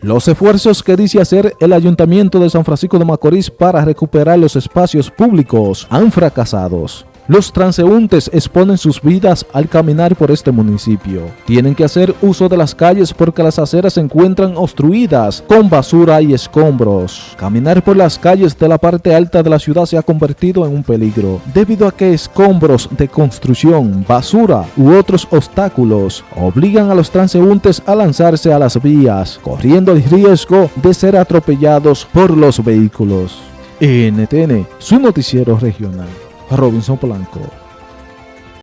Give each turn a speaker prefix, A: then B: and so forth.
A: Los esfuerzos que dice hacer el Ayuntamiento de San Francisco de Macorís para recuperar los espacios públicos han fracasado. Los transeúntes exponen sus vidas al caminar por este municipio. Tienen que hacer uso de las calles porque las aceras se encuentran obstruidas con basura y escombros. Caminar por las calles de la parte alta de la ciudad se ha convertido en un peligro, debido a que escombros de construcción, basura u otros obstáculos obligan a los transeúntes a lanzarse a las vías, corriendo el riesgo de ser atropellados por los vehículos. NTN, su noticiero regional. Robinson Polanco.